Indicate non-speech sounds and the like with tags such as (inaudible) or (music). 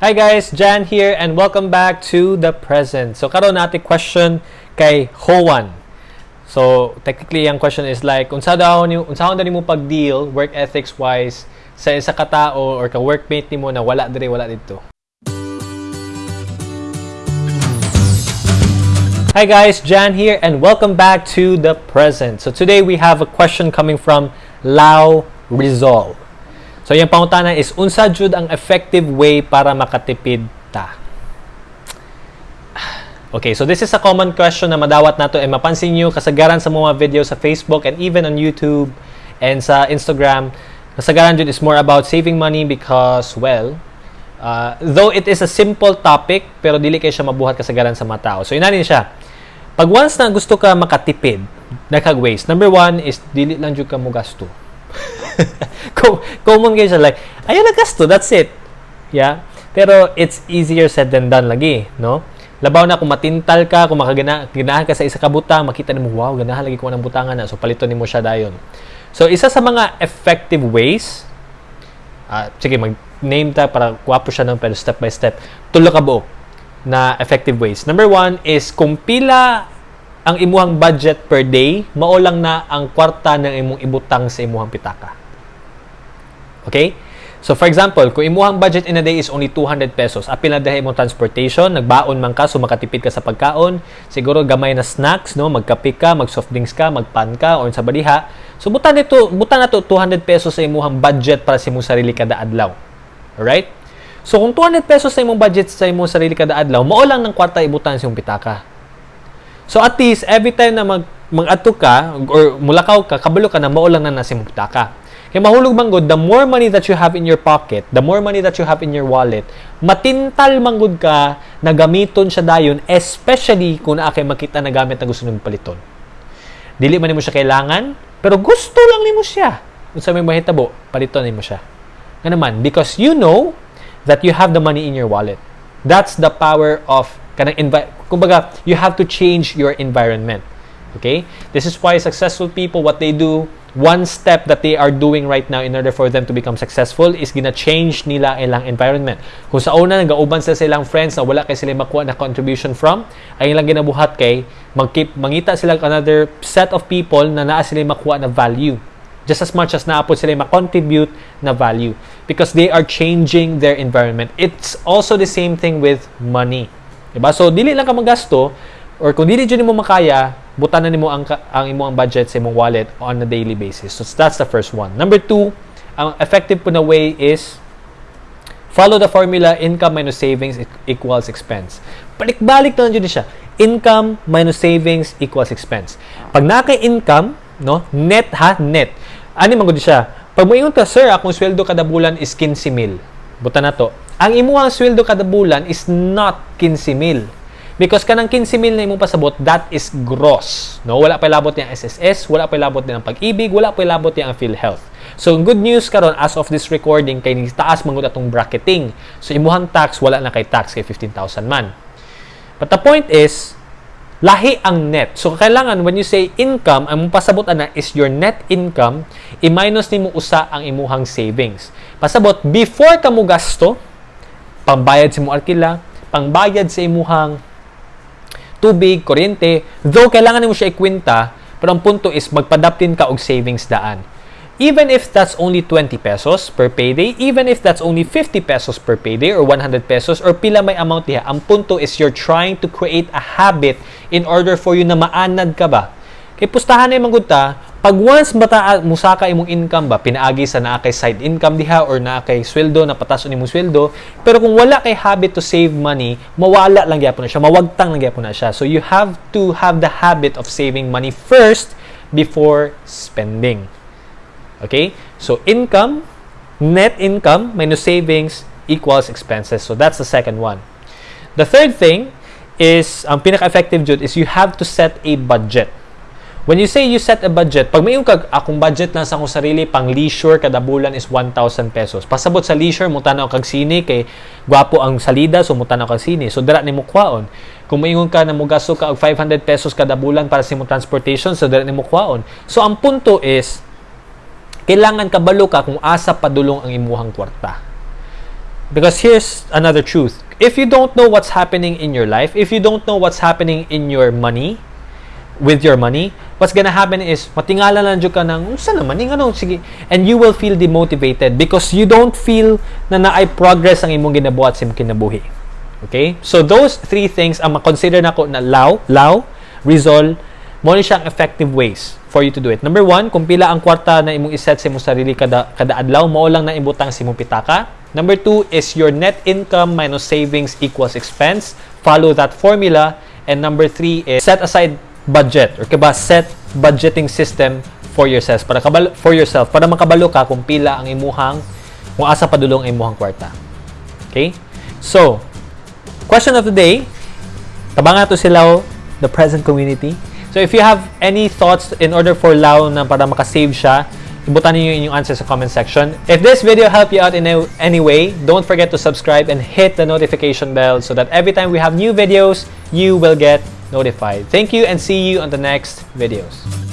Hi guys, Jan here and welcome back to the present. So karon natin question kay Hoan. So technically yung question is like unsa daw ni unsa daw nimo pag-deal work ethics wise sa isa ka tao or ka workmate nimo na wala dire wala dito. Hi guys, Jan here and welcome back to the present. So today we have a question coming from Lau Rizal. So yung pangutana is unsa jud ang effective way para makatipid ta? Okay, so this is a common question na madawat nato and mapansin niyo kasagaran sa mga video sa Facebook and even on YouTube and sa Instagram, kasagaran jud is more about saving money because well, uh, though it is a simple topic pero dili kay siya mabuhat kasagaran sa mga tao. So inanin siya. Pag once na gusto ka makatipid, nakag ways. Number one is dili lang jud ka mo gasto. (laughs) common kayo like, ayun na gasto, that's it. Yeah? Pero it's easier said than done lagi, no? Labaw na kung matintal ka, kung makaganahan ka sa isa ka makita mo, wow, ganahan lagi ko ng butangan na. So, palito ni mo siya dayon. So, isa sa mga effective ways, uh, sige, mag-name ta para kuwapo siya ng pero step by step. Tulo ka buok na effective ways. Number one is kung pila ang imuhang budget per day, maulang na ang kwarta ng imong ibutang sa imuhang pitaka. Okay? So for example, kung imuhang budget in a day is only 200 pesos, apil na dahil imong transportation, nagbaon man ka, so makatipid ka sa pagkaon, siguro gamay na snacks, no, magkape ka, mag soft drinks ka, magpan ka, or sa baliha. So butan nito, butan na to 200 pesos sa imuhang budget para sa imong sarili kada adlaw. Alright? So kung 200 pesos sa imong budget sa imong sarili kada adlaw, mao lang ng kwarta ibutan sa imong pitaka. So at least every time na mag mag-ato ka or mulakaw ka, kabalo ka na mao lang na nasa imong pitaka. Kaya mahulog manggod, the more money that you have in your pocket, the more money that you have in your wallet, matintal manggod ka na gamiton siya dayon, especially kung naa makita na gamit na gusto nimo paliton. Dili man nimo siya kailangan, pero gusto lang nimo siya. Kung sa may mahitabo, paliton nimo siya. Nga naman, because you know that you have the money in your wallet. That's the power of kanang envi- kumbaga, you have to change your environment. Okay? This is why successful people, what they do, one step that they are doing right now in order for them to become successful is gina change nila ilang environment. Kung sa una nagauban sila sa ilang friends na wala kay sila makuha na contribution from, ay ilang ginabuhat kay magkeep mangita sila another set of people na naa sila makuha na value. Just as much as naapod sila ma-contribute na value because they are changing their environment. It's also the same thing with money. Diba? So dili lang ka magasto or kung dili jud mo makaya, butan na nimo ang ang imong budget sa imong wallet on a daily basis. So that's the first one. Number two, ang effective po na way is follow the formula income minus savings equals expense. Balik-balik na lang siya. Income minus savings equals expense. Pag naka-income, no, net ha, net. Ani man siya? Pag moingon ka, sir, akong sweldo kada bulan is 15 mil. Buta na to. Ang imuhang sweldo kada bulan is not 15 mil Because kanang 15 mil na imong pasabot, that is gross. No, wala pa labot yang SSS, wala pa labot din ang pag-ibig, wala pa labot yang PhilHealth. So, good news karon as of this recording kay taas mangud atong bracketing. So, imuhang tax wala na kay tax kay 15,000 man. But the point is, lahi ang net. So, kailangan when you say income, ang pasabot ana is your net income, i-minus nimo usa ang imuhang savings. Pasabot, before ka mo gasto, pambayad sa imong arkila, pangbayad sa imuhang tubig, kuryente, though kailangan mo siya ikwenta, pero ang punto is magpadaptin ka og savings daan. Even if that's only 20 pesos per payday, even if that's only 50 pesos per payday or 100 pesos or pila may amount diha, ang punto is you're trying to create a habit in order for you na maanad ka ba. Kay pustahan na yung ta, pag once bata musaka imong income ba pinaagi sa naa kay side income diha or naa kay sweldo na patas imong sweldo. Pero kung wala kay habit to save money mawala lang gyapon na siya mawagtang lang gyapon na siya. So you have to have the habit of saving money first before spending. Okay? So income net income minus savings equals expenses. So that's the second one. The third thing is ang pinaka-effective jud is you have to set a budget When you say you set a budget, pag may kag akong budget lang sa akong sarili pang leisure kada bulan is 1,000 pesos. Pasabot sa leisure mo tanaw kag sine kay gwapo ang salida so mo tanaw kag sine. So dira nimo kwaon. Kung maingon ka na mo gasto ka og 500 pesos kada bulan para sa imong transportation so dira nimo kwaon. So ang punto is kailangan kabalo ka kung asa padulong ang imuhang kwarta. Because here's another truth. If you don't know what's happening in your life, if you don't know what's happening in your money, with your money, what's gonna happen is matingala lang jud ka ng unsa naman ning ano sige and you will feel demotivated because you don't feel na naay progress ang imong ginabuhat sa imong kinabuhi. Okay? So those three things ang ma-consider nako na law, law, resolve, mo ni siyang effective ways for you to do it. Number one, kung pila ang kwarta na imong iset sa imong sarili kada, kada adlaw, mao lang na ibutang sa imong pitaka. Number two is your net income minus savings equals expense. Follow that formula. And number three is set aside budget or kaba set budgeting system for yourself para kabalo, for yourself para makabalo ka kung pila ang imuhang kung asa padulong ang imuhang kwarta. Okay? So, question of the day, tabangan to sila the present community. So if you have any thoughts in order for Lau na para makasave siya, ibutan niyo inyong answer sa comment section. If this video helped you out in any way, don't forget to subscribe and hit the notification bell so that every time we have new videos, you will get notified. Thank you and see you on the next videos.